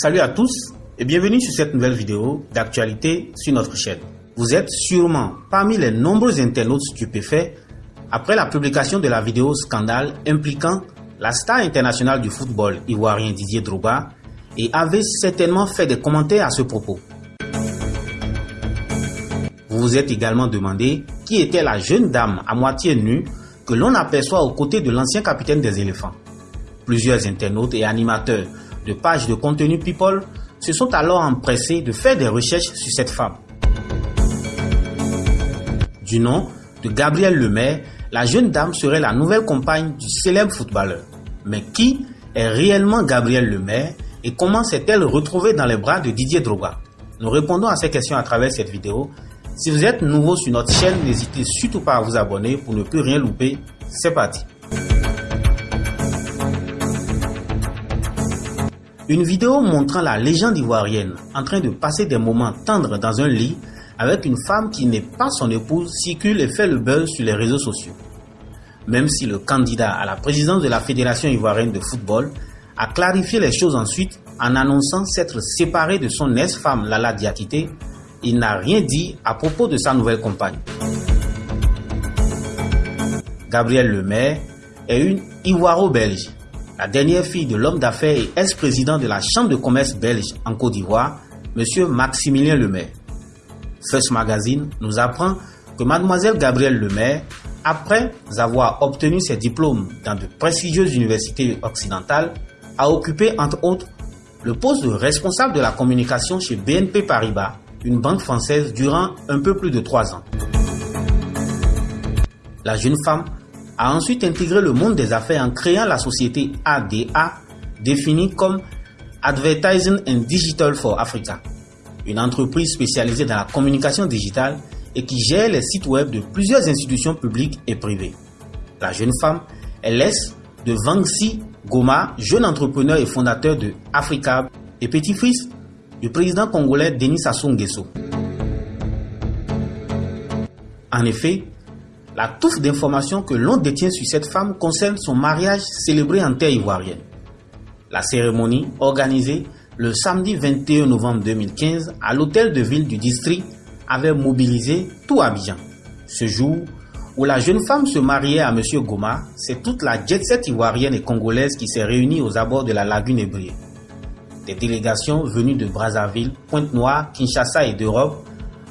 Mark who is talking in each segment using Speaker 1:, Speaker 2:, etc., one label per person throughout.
Speaker 1: Salut à tous et bienvenue sur cette nouvelle vidéo d'actualité sur notre chaîne. Vous êtes sûrement parmi les nombreux internautes stupéfaits après la publication de la vidéo scandale impliquant la star internationale du football ivoirien Didier Drogba et avez certainement fait des commentaires à ce propos. Vous vous êtes également demandé qui était la jeune dame à moitié nue que l'on aperçoit aux côtés de l'ancien capitaine des éléphants. Plusieurs internautes et animateurs de pages de contenu People se sont alors empressés de faire des recherches sur cette femme. Du nom de Gabrielle Lemaire, la jeune dame serait la nouvelle compagne du célèbre footballeur. Mais qui est réellement Gabrielle Lemaire et comment s'est-elle retrouvée dans les bras de Didier Drogba? Nous répondons à ces questions à travers cette vidéo. Si vous êtes nouveau sur notre chaîne, n'hésitez surtout pas à vous abonner pour ne plus rien louper. C'est parti Une vidéo montrant la légende ivoirienne en train de passer des moments tendres dans un lit avec une femme qui n'est pas son épouse circule et fait le buzz sur les réseaux sociaux. Même si le candidat à la présidence de la Fédération ivoirienne de football a clarifié les choses ensuite en annonçant s'être séparé de son ex-femme Lala Diakité, il n'a rien dit à propos de sa nouvelle compagne. Gabrielle Lemaire est une Ivoiro-Belge la dernière fille de l'homme d'affaires et ex-président de la Chambre de commerce belge en Côte d'Ivoire, M. Maximilien Lemaire. First Magazine nous apprend que mademoiselle Gabrielle Lemaire, après avoir obtenu ses diplômes dans de prestigieuses universités occidentales, a occupé entre autres le poste de responsable de la communication chez BNP Paribas, une banque française durant un peu plus de trois ans. La jeune femme a ensuite intégré le monde des affaires en créant la société ADA, définie comme Advertising and Digital for Africa, une entreprise spécialisée dans la communication digitale et qui gère les sites web de plusieurs institutions publiques et privées. La jeune femme est l'aise de Vangsi Goma, jeune entrepreneur et fondateur de Africa et petit-fils du président congolais Denis Sassou Nguesso. En effet, la touffe d'informations que l'on détient sur cette femme concerne son mariage célébré en terre ivoirienne. La cérémonie, organisée le samedi 21 novembre 2015 à l'hôtel de ville du district, avait mobilisé tout Abidjan. Ce jour où la jeune femme se mariait à M. Goma, c'est toute la jet-set ivoirienne et congolaise qui s'est réunie aux abords de la lagune Ébriée. Des délégations venues de Brazzaville, Pointe-Noire, Kinshasa et d'Europe,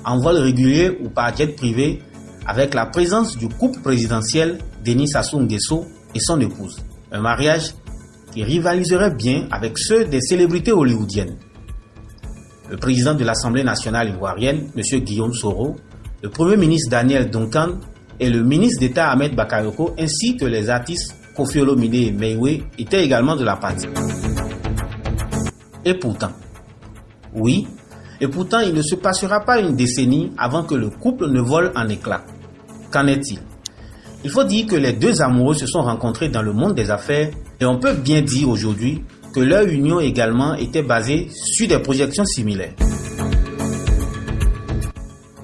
Speaker 1: en vol régulier ou par jet privé, avec la présence du couple présidentiel Denis Sassou Nguesso et son épouse. Un mariage qui rivaliserait bien avec ceux des célébrités hollywoodiennes. Le président de l'Assemblée nationale ivoirienne, M. Guillaume Soro, le Premier ministre Daniel Duncan et le ministre d'État Ahmed Bakayoko ainsi que les artistes Kofi Olomide et Meiwe étaient également de la partie. Et pourtant, oui, et pourtant il ne se passera pas une décennie avant que le couple ne vole en éclats. Qu'en est-il? Il faut dire que les deux amoureux se sont rencontrés dans le monde des affaires et on peut bien dire aujourd'hui que leur union également était basée sur des projections similaires.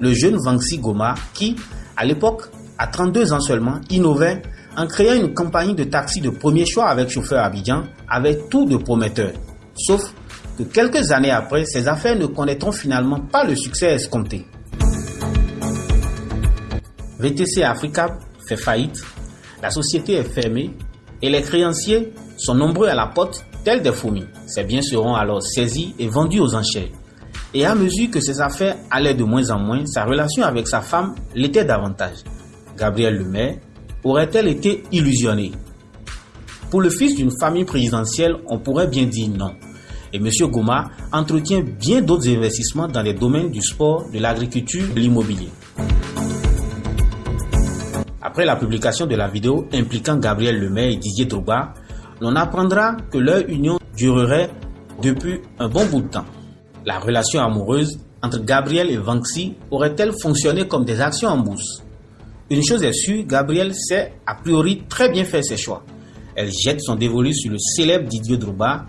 Speaker 1: Le jeune Vangsi Goma, qui, à l'époque, à 32 ans seulement, innovait en créant une compagnie de taxi de premier choix avec chauffeur Abidjan, avait tout de prometteur. Sauf que quelques années après, ses affaires ne connaîtront finalement pas le succès escompté. VTC Africa fait faillite, la société est fermée et les créanciers sont nombreux à la porte tels des fourmis. Ces biens seront alors saisis et vendus aux enchères. Et à mesure que ses affaires allaient de moins en moins, sa relation avec sa femme l'était davantage. Gabrielle Lemaire aurait-elle été illusionnée? Pour le fils d'une famille présidentielle, on pourrait bien dire non. Et M. Goma entretient bien d'autres investissements dans les domaines du sport, de l'agriculture de l'immobilier. Après la publication de la vidéo impliquant Gabriel Lemay et Didier Drogba, l'on apprendra que leur union durerait depuis un bon bout de temps. La relation amoureuse entre Gabriel et Vanxi aurait-elle fonctionné comme des actions en bourse Une chose est sûre, Gabriel sait a priori très bien faire ses choix. Elle jette son dévolu sur le célèbre Didier Drogba.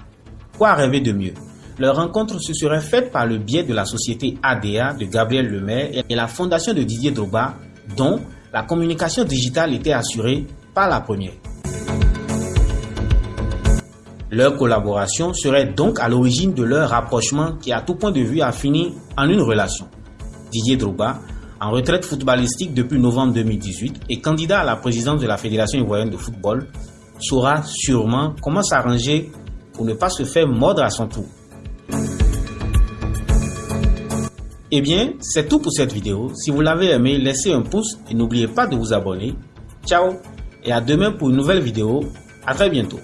Speaker 1: Quoi rêver de mieux? Leur rencontre se serait faite par le biais de la société ADA de Gabriel Lemaire et la fondation de Didier Drogba, dont la communication digitale était assurée par la première. Leur collaboration serait donc à l'origine de leur rapprochement qui à tout point de vue a fini en une relation. Didier Drogba, en retraite footballistique depuis novembre 2018 et candidat à la présidence de la Fédération ivoirienne de football, saura sûrement comment s'arranger pour ne pas se faire mordre à son tour. Eh bien, c'est tout pour cette vidéo. Si vous l'avez aimé, laissez un pouce et n'oubliez pas de vous abonner. Ciao et à demain pour une nouvelle vidéo. À très bientôt.